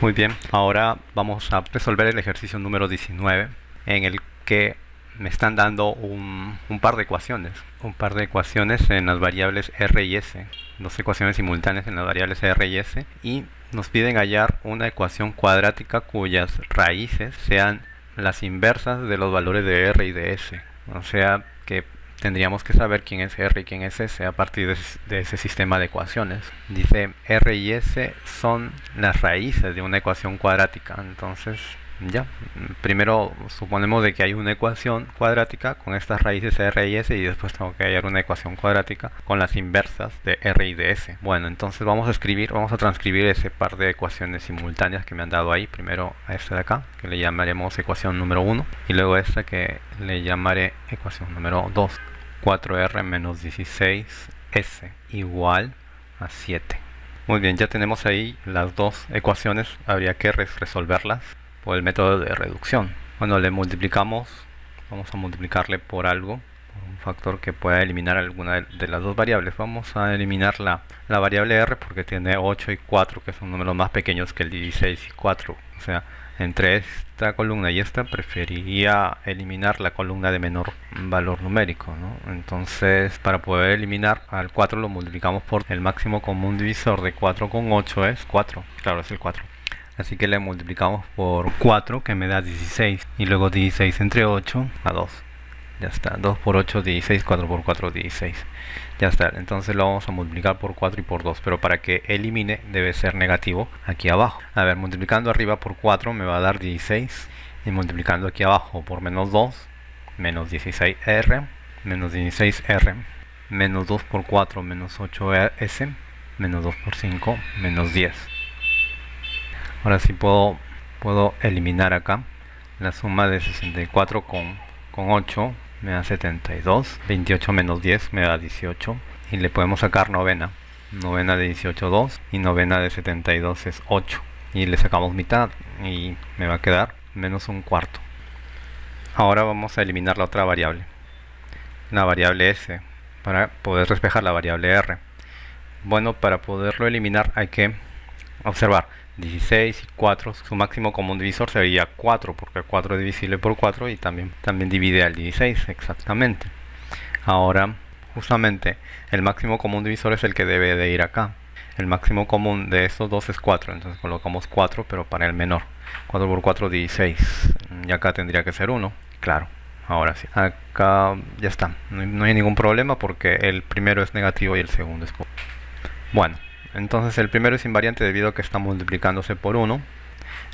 Muy bien, ahora vamos a resolver el ejercicio número 19 en el que me están dando un, par de ecuaciones, un par de ecuaciones en las variables r y s, dos ecuaciones simultáneas en las variables r y s y nos piden hallar una ecuación cuadrática cuyas raíces sean las inversas de los valores de r y de s. O sea que tendríamos que saber quién es r y quién es s a partir de, ese sistema de ecuaciones. Dice r y s son las raíces de una ecuación cuadrática. Entonces ya, primero suponemos de que hay una ecuación cuadrática con estas raíces r y s y después tengo que hallar una ecuación cuadrática con las inversas de r y de s. Bueno, entonces vamos a escribir, vamos a transcribir ese par de ecuaciones simultáneas que me han dado ahí. Primero a esta de acá, que le llamaremos ecuación número 1, y luego a esta que le llamaré ecuación número 2. 4r menos 16s igual a 7. Muy bien, ya tenemos ahí las dos ecuaciones, habría que resolverlas el método de reducción. Cuando le multiplicamos, vamos a multiplicarle por algo, por un factor que pueda eliminar alguna de las dos variables. Vamos a eliminar la, la variable r porque tiene 8 y 4, que son números más pequeños que el 16 y 4. O sea, entre esta columna y esta preferiría eliminar la columna de menor valor numérico entonces para poder eliminar al 4 lo multiplicamos por el máximo común divisor de 4 con 8 es 4 claro es el 4 así que le multiplicamos por 4 que me da 16 y luego 16 entre 8 a 2 ya está 2 por 8 16 4 por 4 16 ya está entonces lo vamos a multiplicar por 4 y por 2 pero para que elimine debe ser negativo aquí abajo. A ver multiplicando arriba por 4 me va a dar 16 y multiplicando aquí abajo por menos 2 menos 16r menos 16r menos 2 por 4 menos 8s menos 2 por 5 menos 10 ahora sí puedo eliminar acá. La suma de 64 con, con 8 me da 72 28 menos 10 me da 18 y le podemos sacar novena. Novena de 18 2 y novena de 72 es 8 y le sacamos mitad y me va a quedar menos un cuarto. Ahora vamos a eliminar la otra variable. La variable s para poder despejar la variable r. Bueno para poderlo eliminar hay que observar 16 y 4, su máximo común divisor sería 4, porque 4 es divisible por 4 y también, también divide al 16, exactamente. Ahora, justamente, el máximo común divisor es el que debe de ir acá. El máximo común de estos dos es 4, entonces colocamos 4, pero para el menor. 4 por 4, 16. Y acá tendría que ser 1, claro. Ahora sí. Acá ya está. No hay, ningún problema porque el primero es negativo y el segundo es positivo. Bueno. Entonces el primero es invariante debido a que está multiplicándose por 1.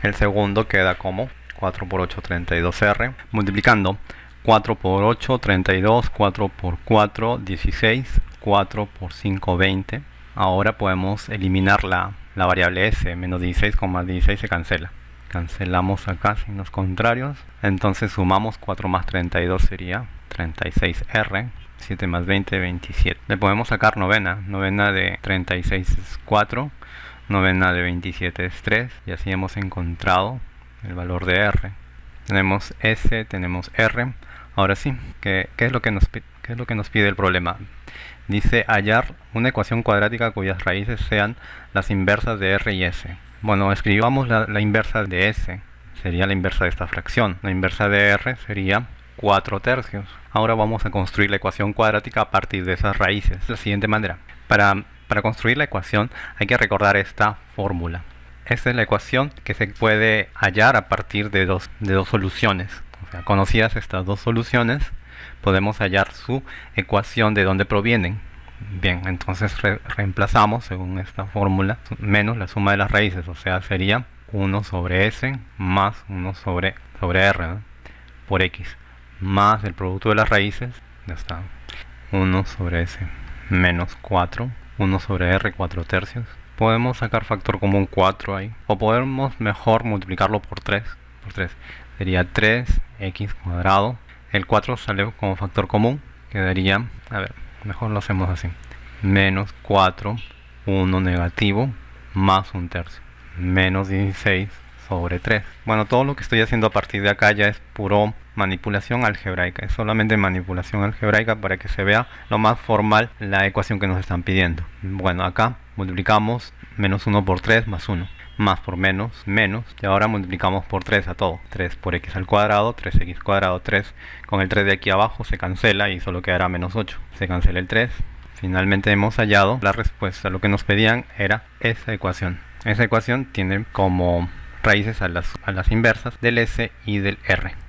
El segundo queda como 4 por 8, 32R. Multiplicando 4 por 8, 32, 4 por 4, 16, 4 por 5, 20. Ahora podemos eliminar la, la variable s, menos 16, 16 se cancela. Cancelamos acá signos contrarios. Entonces sumamos 4 más 32 sería 36R 7 más 20, 27. Le podemos sacar novena. Novena de 36 es 4. Novena de 27 es 3. Y así hemos encontrado el valor de R. Tenemos S, tenemos R. Ahora sí, ¿qué, es, lo que nos, qué es lo que nos pide el problema? Dice hallar una ecuación cuadrática cuyas raíces sean las inversas de R y S. Bueno, escribamos la, inversa de S. Sería la inversa de esta fracción. La inversa de R sería 4 tercios. Ahora vamos a construir la ecuación cuadrática a partir de esas raíces. De la siguiente manera. Para, para construir la ecuación hay que recordar esta fórmula. Esta es la ecuación que se puede hallar a partir de dos, de dos soluciones. Conocidas estas dos soluciones, podemos hallar su ecuación de dónde provienen. Bien, entonces reemplazamos según esta fórmula menos la suma de las raíces, o sea, sería 1 sobre s más 1 sobre, sobre r por x más el producto de las raíces, ya está, 1 sobre s menos 4, 1 sobre r 4 tercios. Podemos sacar factor común 4 ahí, o podemos mejor multiplicarlo por 3, por 3. Sería 3x cuadrado, el 4 sale como factor común, quedaría, a ver, mejor lo hacemos así, menos 4, 1 negativo, más un tercio, menos 16 sobre 3. Bueno, todo lo que estoy haciendo a partir de acá ya es puro manipulación algebraica. Es solamente manipulación algebraica para que se vea lo más formal la ecuación que nos están pidiendo. Bueno, acá multiplicamos menos 1 por 3 más 1. Más por menos, menos, y ahora multiplicamos por 3 a todo, 3 por x al cuadrado, 3x cuadrado, 3, con el 3 de aquí abajo se cancela y solo quedará menos 8, se cancela el 3, finalmente hemos hallado la respuesta, lo que nos pedían era esa ecuación, esa ecuación tiene como raíces a las, a las inversas del S y del R.